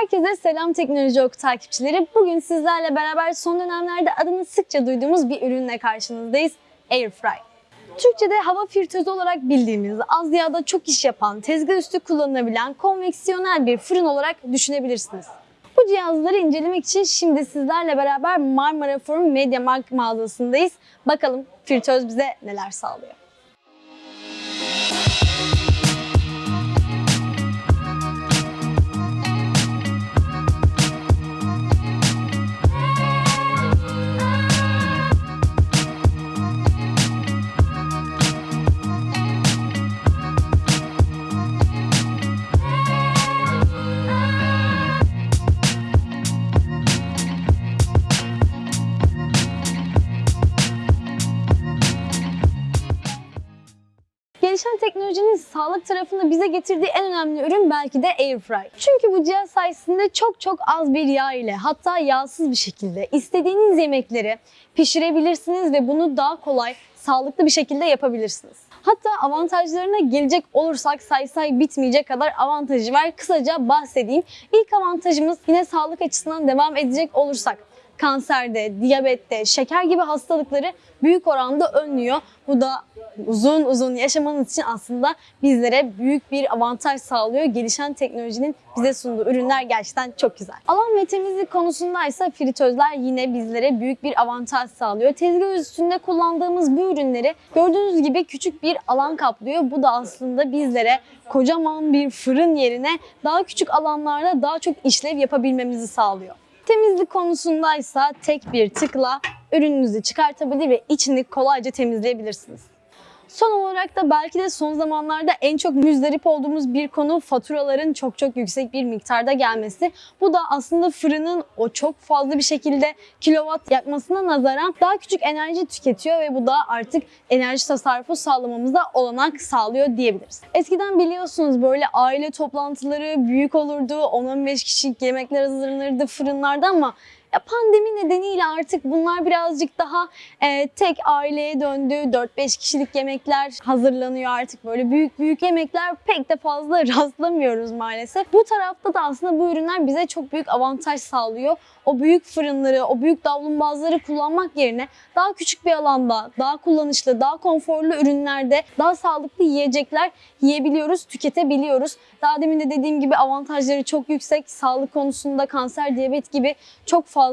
Herkese selam Teknoloji Oku takipçileri. Bugün sizlerle beraber son dönemlerde adını sıkça duyduğumuz bir ürünle karşınızdayız. Airfry. Türkçe'de hava filtresi olarak bildiğimiz, az yağda çok iş yapan, tezgah üstü kullanılabilen konveksiyonel bir fırın olarak düşünebilirsiniz. Bu cihazları incelemek için şimdi sizlerle beraber Marmara Forum Mediamarkt mağazasındayız. Bakalım fritöz bize neler sağlıyor. Gelişen teknolojinin sağlık tarafında bize getirdiği en önemli ürün belki de Airfry. Çünkü bu cihaz sayesinde çok çok az bir yağ ile hatta yağsız bir şekilde istediğiniz yemekleri pişirebilirsiniz ve bunu daha kolay, sağlıklı bir şekilde yapabilirsiniz. Hatta avantajlarına gelecek olursak say say bitmeyecek kadar avantajı var. Kısaca bahsedeyim. İlk avantajımız yine sağlık açısından devam edecek olursak kanserde, diyabette, şeker gibi hastalıkları büyük oranda önlüyor. Bu da uzun uzun yaşamanız için aslında bizlere büyük bir avantaj sağlıyor. Gelişen teknolojinin bize sunduğu ürünler gerçekten çok güzel. Alan ve temizlik konusundaysa fritözler yine bizlere büyük bir avantaj sağlıyor. Tezgah üstünde kullandığımız bu ürünleri gördüğünüz gibi küçük bir alan kaplıyor. Bu da aslında bizlere kocaman bir fırın yerine daha küçük alanlarda daha çok işlev yapabilmemizi sağlıyor. Temizlik konusundaysa tek bir tıkla ürününüzü çıkartabilir ve içini kolayca temizleyebilirsiniz. Son olarak da belki de son zamanlarda en çok müzdarip olduğumuz bir konu faturaların çok çok yüksek bir miktarda gelmesi. Bu da aslında fırının o çok fazla bir şekilde kilowatt yakmasına nazaran daha küçük enerji tüketiyor ve bu da artık enerji tasarrufu sağlamamıza olanak sağlıyor diyebiliriz. Eskiden biliyorsunuz böyle aile toplantıları büyük olurdu. 10-15 kişilik yemekler hazırlanırdı fırınlarda ama ya pandemi nedeniyle artık bunlar birazcık daha e, tek aileye döndü. 4-5 kişilik yemekler hazırlanıyor artık. Böyle büyük büyük yemekler pek de fazla rastlamıyoruz maalesef. Bu tarafta da aslında bu ürünler bize çok büyük avantaj sağlıyor. O büyük fırınları, o büyük davlumbazları kullanmak yerine daha küçük bir alanda, daha kullanışlı, daha konforlu ürünlerde daha sağlıklı yiyecekler yiyebiliyoruz, tüketebiliyoruz. Daha demin de dediğim gibi avantajları çok yüksek. Sağlık konusunda kanser, diyabet gibi çok fazla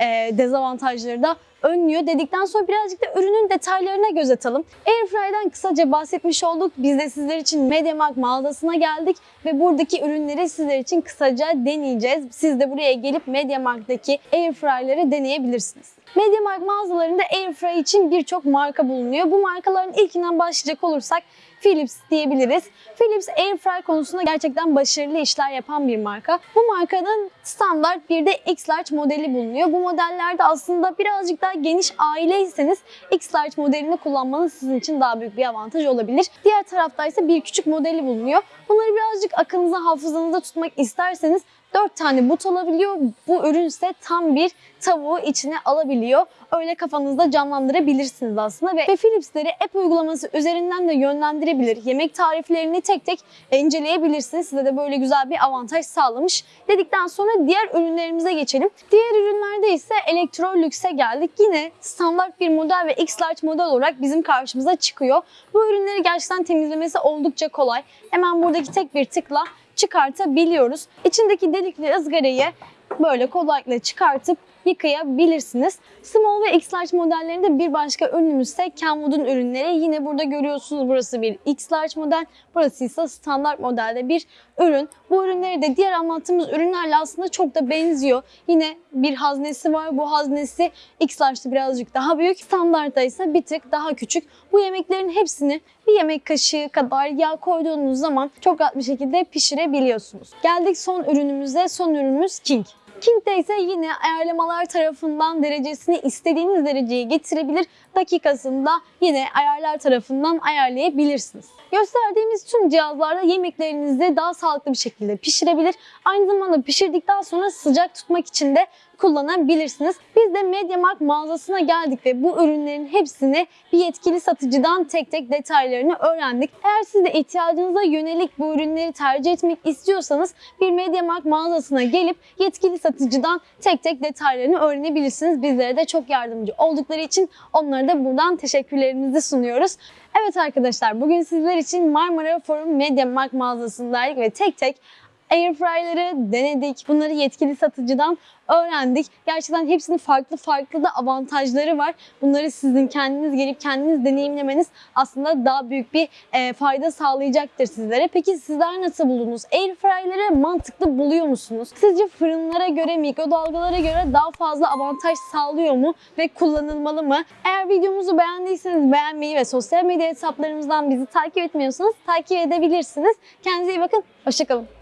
e, dezavantajları da önlüyor dedikten sonra birazcık da ürünün detaylarına göz atalım. Airfry'den kısaca bahsetmiş olduk. Biz de sizler için MediaMarkt mağazasına geldik ve buradaki ürünleri sizler için kısaca deneyeceğiz. Siz de buraya gelip MediaMarkt'taki Airfry'leri deneyebilirsiniz. MediaMarkt mağazalarında Airfry için birçok marka bulunuyor. Bu markaların ilkinden başlayacak olursak Philips diyebiliriz. Philips Airfry konusunda gerçekten başarılı işler yapan bir marka. Bu markanın standart bir de X-Large modeli bulunuyor. Bu modellerde aslında birazcık daha geniş aileyseniz X-Large modelini kullanmanız sizin için daha büyük bir avantaj olabilir. Diğer tarafta ise bir küçük modeli bulunuyor. Bunları birazcık akılınıza, hafızanızda tutmak isterseniz 4 tane but alabiliyor. Bu ürün ise tam bir tavuğu içine alabiliyor. Öyle kafanızda canlandırabilirsiniz aslında ve, ve Philips'leri app uygulaması üzerinden de yönlendirebilir. Yemek tariflerini tek tek inceleyebilirsiniz. Size de böyle güzel bir avantaj sağlamış. Dedikten sonra diğer ürünlerimize geçelim. Diğer ürünlerde ise Electrolux'e geldik. Yine standart bir model ve X-Large model olarak bizim karşımıza çıkıyor. Bu ürünleri gerçekten temizlemesi oldukça kolay. Hemen buradaki tek bir tıkla çıkartabiliyoruz. İçindeki delikli ızgarayı böyle kolaylıkla çıkartıp yıkayabilirsiniz. Small ve X-Large modellerinde bir başka ürünümüz ise Kenwood'un ürünleri. Yine burada görüyorsunuz burası bir X-Large model, burası ise standart modelde bir ürün. Bu ürünleri de diğer anlattığımız ürünlerle aslında çok da benziyor. Yine bir haznesi var. Bu haznesi X-Large'da birazcık daha büyük. Standartta ise bir tık daha küçük. Bu yemeklerin hepsini bir yemek kaşığı kadar yağ koyduğunuz zaman çok rahat bir şekilde pişirebiliyorsunuz. Geldik son ürünümüze. Son ürünümüz King. King'de ise yine ayarlamalar tarafından derecesini istediğiniz dereceye getirebilir. Dakikasında yine ayarlar tarafından ayarlayabilirsiniz. Gösterdiğimiz tüm cihazlarda yemeklerinizi daha sağlıklı bir şekilde pişirebilir. Aynı zamanda pişirdikten sonra sıcak tutmak için de kullanabilirsiniz. Biz de MediaMarkt mağazasına geldik ve bu ürünlerin hepsini bir yetkili satıcıdan tek tek detaylarını öğrendik. Eğer siz de ihtiyacınıza yönelik bu ürünleri tercih etmek istiyorsanız bir MediaMarkt mağazasına gelip yetkili satıcıdan tek tek detaylarını öğrenebilirsiniz. Bizlere de çok yardımcı oldukları için onlara da buradan teşekkürlerimizi sunuyoruz. Evet arkadaşlar bugün sizler için Marmara Forum MediaMarkt mağazasındaydık ve tek tek Airfryer'ları denedik. Bunları yetkili satıcıdan öğrendik. Gerçekten hepsinin farklı farklı da avantajları var. Bunları sizin kendiniz gelip kendiniz deneyimlemeniz aslında daha büyük bir e, fayda sağlayacaktır sizlere. Peki sizler nasıl buldunuz? Airfryer'ları mantıklı buluyor musunuz? Sizce fırınlara göre, mikrodalgalara göre daha fazla avantaj sağlıyor mu ve kullanılmalı mı? Eğer videomuzu beğendiyseniz beğenmeyi ve sosyal medya hesaplarımızdan bizi takip etmiyorsanız takip edebilirsiniz. Kendinize iyi bakın. Hoşçakalın.